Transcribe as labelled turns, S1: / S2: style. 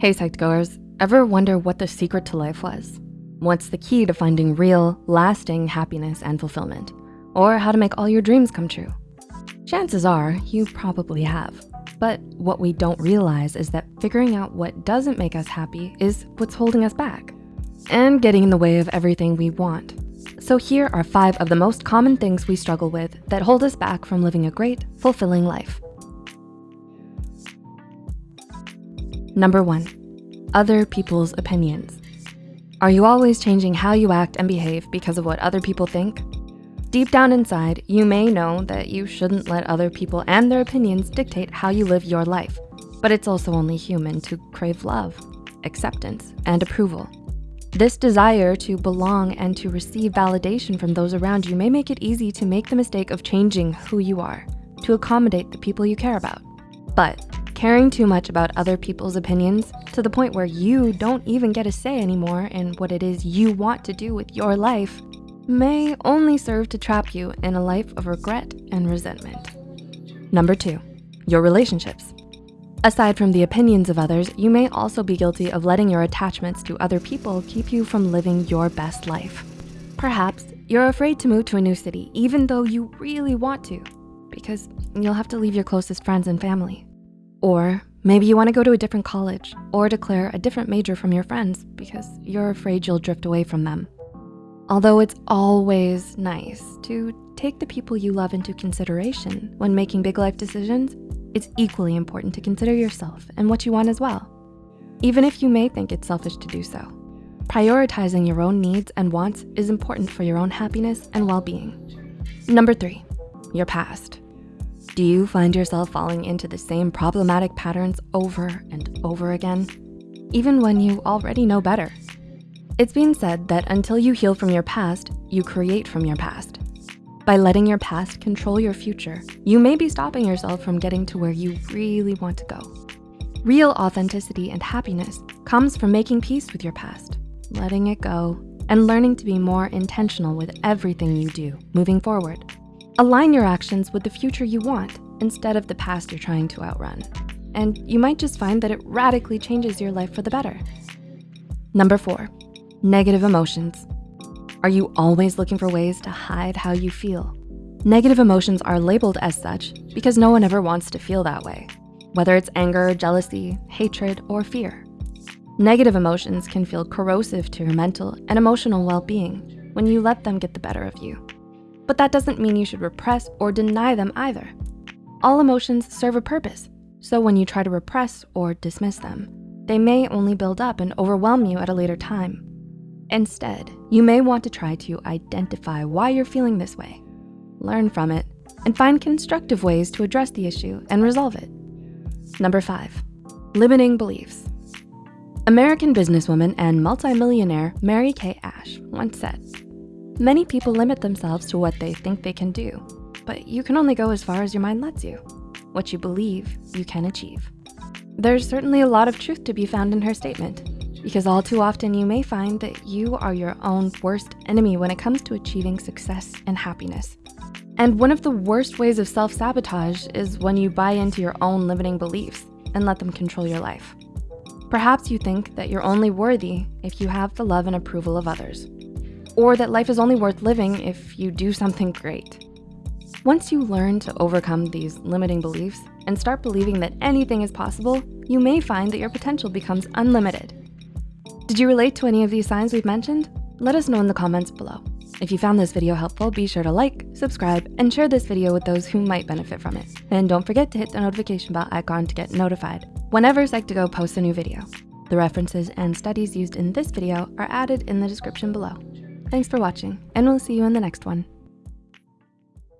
S1: Hey Psych2Goers, ever wonder what the secret to life was? What's the key to finding real, lasting happiness and fulfillment? Or how to make all your dreams come true? Chances are you probably have. But what we don't realize is that figuring out what doesn't make us happy is what's holding us back and getting in the way of everything we want. So here are five of the most common things we struggle with that hold us back from living a great, fulfilling life. Number one, other people's opinions. Are you always changing how you act and behave because of what other people think? Deep down inside, you may know that you shouldn't let other people and their opinions dictate how you live your life, but it's also only human to crave love, acceptance, and approval. This desire to belong and to receive validation from those around you may make it easy to make the mistake of changing who you are to accommodate the people you care about. But Caring too much about other people's opinions to the point where you don't even get a say anymore in what it is you want to do with your life may only serve to trap you in a life of regret and resentment. Number two, your relationships. Aside from the opinions of others, you may also be guilty of letting your attachments to other people keep you from living your best life. Perhaps you're afraid to move to a new city even though you really want to because you'll have to leave your closest friends and family. Or maybe you wanna go to a different college or declare a different major from your friends because you're afraid you'll drift away from them. Although it's always nice to take the people you love into consideration when making big life decisions, it's equally important to consider yourself and what you want as well, even if you may think it's selfish to do so. Prioritizing your own needs and wants is important for your own happiness and well-being. Number three, your past. Do you find yourself falling into the same problematic patterns over and over again, even when you already know better? It's been said that until you heal from your past, you create from your past. By letting your past control your future, you may be stopping yourself from getting to where you really want to go. Real authenticity and happiness comes from making peace with your past, letting it go, and learning to be more intentional with everything you do moving forward. Align your actions with the future you want instead of the past you're trying to outrun. And you might just find that it radically changes your life for the better. Number four, negative emotions. Are you always looking for ways to hide how you feel? Negative emotions are labeled as such because no one ever wants to feel that way, whether it's anger, jealousy, hatred, or fear. Negative emotions can feel corrosive to your mental and emotional well-being when you let them get the better of you. But that doesn't mean you should repress or deny them either. All emotions serve a purpose, so when you try to repress or dismiss them, they may only build up and overwhelm you at a later time. Instead, you may want to try to identify why you're feeling this way, learn from it, and find constructive ways to address the issue and resolve it. Number five, limiting beliefs. American businesswoman and multimillionaire Mary Kay Ash once said, Many people limit themselves to what they think they can do, but you can only go as far as your mind lets you. What you believe, you can achieve. There's certainly a lot of truth to be found in her statement, because all too often you may find that you are your own worst enemy when it comes to achieving success and happiness. And one of the worst ways of self-sabotage is when you buy into your own limiting beliefs and let them control your life. Perhaps you think that you're only worthy if you have the love and approval of others or that life is only worth living if you do something great. Once you learn to overcome these limiting beliefs and start believing that anything is possible, you may find that your potential becomes unlimited. Did you relate to any of these signs we've mentioned? Let us know in the comments below. If you found this video helpful, be sure to like, subscribe, and share this video with those who might benefit from it. And don't forget to hit the notification bell icon to get notified whenever Psych2Go posts a new video. The references and studies used in this video are added in the description below. Thanks for watching, and we'll see you in the next one.